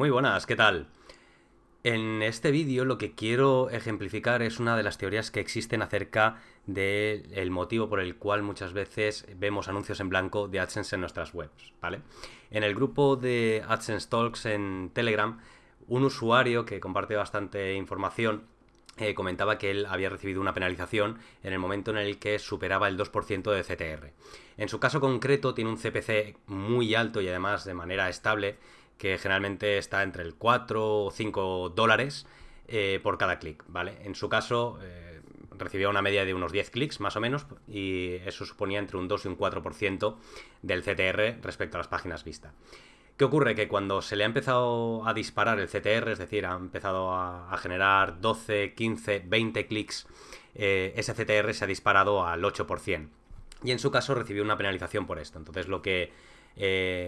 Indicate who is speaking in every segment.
Speaker 1: Muy buenas, ¿qué tal? En este vídeo lo que quiero ejemplificar es una de las teorías que existen acerca del motivo por el cual muchas veces vemos anuncios en blanco de AdSense en nuestras webs, ¿vale? En el grupo de AdSense Talks en Telegram, un usuario que comparte bastante información eh, comentaba que él había recibido una penalización en el momento en el que superaba el 2% de CTR. En su caso concreto tiene un CPC muy alto y además de manera estable que generalmente está entre el 4 o 5 dólares eh, por cada clic, ¿vale? En su caso eh, recibía una media de unos 10 clics más o menos y eso suponía entre un 2 y un 4% del CTR respecto a las páginas vistas. ¿Qué ocurre? Que cuando se le ha empezado a disparar el CTR, es decir, ha empezado a, generar 12, 15, 20 clics, eh, ese CTR se ha disparado al 8%. Y en su caso recibió una penalización por esto. Entonces lo que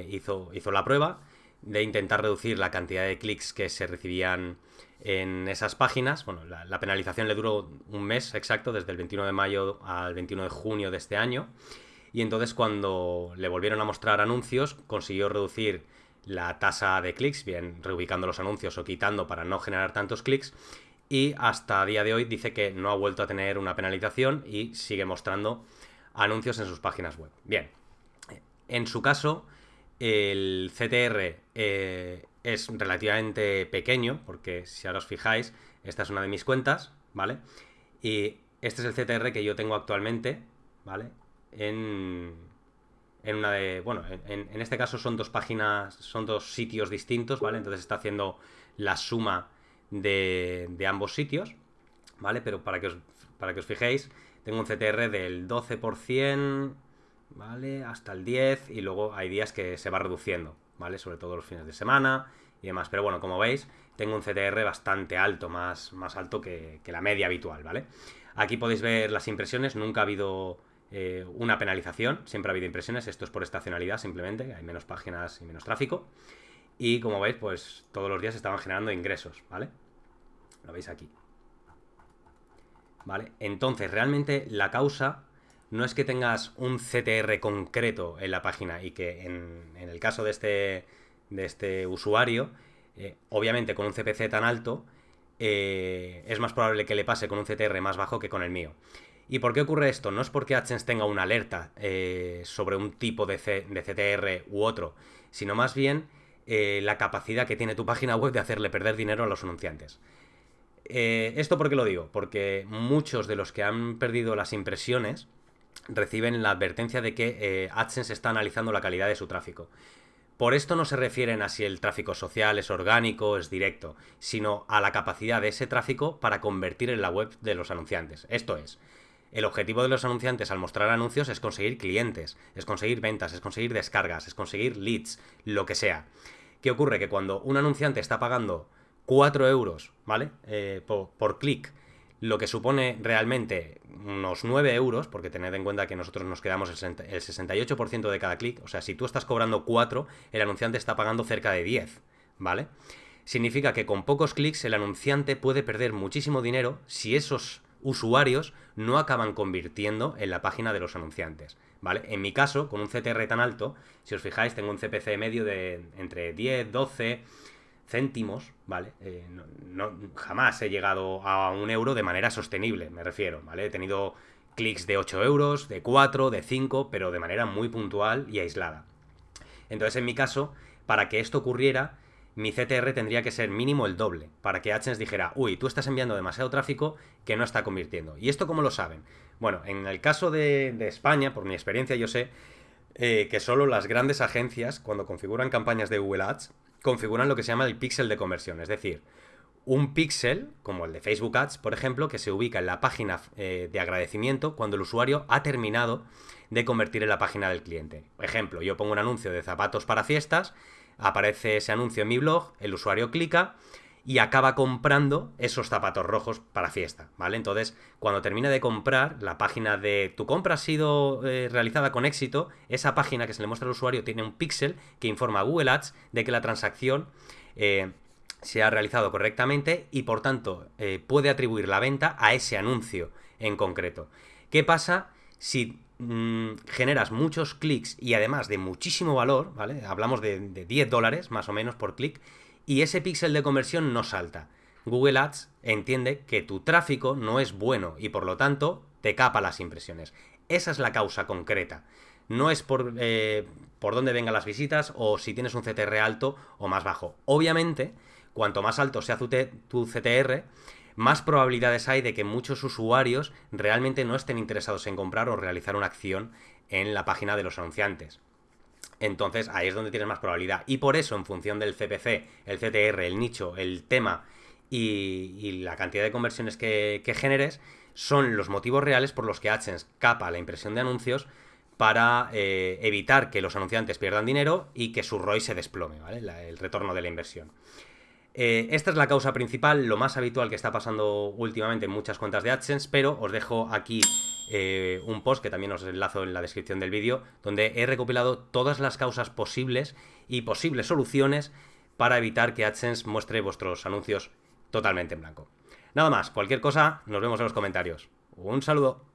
Speaker 1: hizo, hizo la prueba de intentar reducir la cantidad de clics que se recibían en esas páginas. Bueno, la, penalización le duró un mes exacto, desde el 21 de mayo al 21 de junio de este año. Y entonces cuando le volvieron a mostrar anuncios, consiguió reducir la tasa de clics, bien reubicando los anuncios o quitando para no generar tantos clics. Y hasta día de hoy dice que no ha vuelto a tener una penalización y sigue mostrando anuncios en sus páginas web. Bien, en su caso, el CTR eh, es relativamente pequeño, porque si ahora os fijáis, esta es una de mis cuentas, ¿vale? Y este es el CTR que yo tengo actualmente, ¿vale? En, en una de... Bueno, en, este caso son dos páginas, son dos sitios distintos, ¿vale? Entonces está haciendo la suma de, ambos sitios, ¿vale? Pero para que, os, para que os fijéis, tengo un CTR del 12%, ¿vale? Hasta el 10 y luego hay días que se va reduciendo, ¿vale? Sobre todo los fines de semana y demás. Pero bueno, como veis, tengo un CTR bastante alto, más, más alto que, la media habitual, ¿vale? Aquí podéis ver las impresiones, nunca ha habido eh, una penalización, siempre ha habido impresiones, esto es por estacionalidad simplemente, hay menos páginas y menos tráfico. Y como veis, pues todos los días estaban generando ingresos, ¿vale? Lo veis aquí. ¿Vale? Entonces, realmente la causa no es que tengas un CTR concreto en la página y que en, el caso de este, de este usuario, eh, obviamente con un CPC tan alto, eh, es más probable que le pase con un CTR más bajo que con el mío. ¿Y por qué ocurre esto? No es porque AdSense tenga una alerta eh, sobre un tipo de, de, CTR u otro, sino más bien la capacidad que tiene tu página web de hacerle perder dinero a los anunciantes. ¿Esto por qué lo digo? Porque muchos de los que han perdido las impresiones, reciben la advertencia de que eh, AdSense está analizando la calidad de su tráfico. Por esto no se refieren a si el tráfico social es orgánico es directo, sino a la capacidad de ese tráfico para convertir en la web de los anunciantes. Esto es, el objetivo de los anunciantes al mostrar anuncios es conseguir clientes, es conseguir ventas, es conseguir descargas, es conseguir leads, lo que sea. ¿Qué ocurre? Que cuando un anunciante está pagando 4 euros, ¿vale? Eh, por clic lo que supone realmente unos 9 euros, porque tened en cuenta que nosotros nos quedamos el 68% de cada clic, o sea, si tú estás cobrando 4, el anunciante está pagando cerca de 10, ¿vale? Significa que con pocos clics el anunciante puede perder muchísimo dinero si esos usuarios no acaban convirtiendo en la página de los anunciantes, ¿vale? En mi caso, con un CTR tan alto, si os fijáis, tengo un CPC medio de entre 10, 12 céntimos, ¿vale? Eh, no, jamás he llegado a un euro de manera sostenible, me refiero, ¿vale? He tenido clics de 8 euros, de 4, de 5, pero de manera muy puntual y aislada. Entonces, en mi caso, para que esto ocurriera, mi CTR tendría que ser mínimo el doble, para que AdSense dijera, uy, tú estás enviando demasiado tráfico que no está convirtiendo. ¿Y esto cómo lo saben? Bueno, en el caso de, España, por mi experiencia, yo sé eh, que solo las grandes agencias, cuando configuran campañas de Google Ads, configuran lo que se llama el píxel de conversión, es decir, un píxel, como el de Facebook Ads, por ejemplo, que se ubica en la página eh, de agradecimiento cuando el usuario ha terminado de convertir en la página del cliente. Ejemplo, yo pongo un anuncio de zapatos para fiestas, aparece ese anuncio en mi blog, el usuario clica y acaba comprando esos zapatos rojos para fiesta, ¿vale? Entonces, cuando termina de comprar, la página de tu compra ha sido eh, realizada con éxito, esa página que se le muestra al usuario tiene un píxel que informa a Google Ads de que la transacción eh, se ha realizado correctamente y por tanto eh, puede atribuir la venta a ese anuncio en concreto. ¿Qué pasa si mm, generas muchos clics y además de muchísimo valor, ¿vale? Hablamos de, de 10 dólares más o menos por clic y ese píxel de conversión no salta. Google Ads entiende que tu tráfico no es bueno y por lo tanto te capa las impresiones. Esa es la causa concreta. No es por, eh, por dónde vengan las visitas o si tienes un CTR alto o más bajo. Obviamente, cuanto más alto sea tu CTR, más probabilidades hay de que muchos usuarios realmente no estén interesados en comprar o realizar una acción en la página de los anunciantes. Entonces ahí es donde tienes más probabilidad. Y por eso, en función del CPC, el CTR, el nicho, el tema y, la cantidad de conversiones que, generes, son los motivos reales por los que AdSense capa la impresión de anuncios para eh, evitar que los anunciantes pierdan dinero y que su ROI se desplome, ¿vale? el retorno de la inversión. Eh, esta es la causa principal, lo más habitual que está pasando últimamente en muchas cuentas de AdSense, pero os dejo aquí eh, un post que también os enlazo en la descripción del vídeo, donde he recopilado todas las causas posibles y posibles soluciones para evitar que AdSense muestre vuestros anuncios totalmente en blanco. Nada más, cualquier cosa, nos vemos en los comentarios. Un saludo.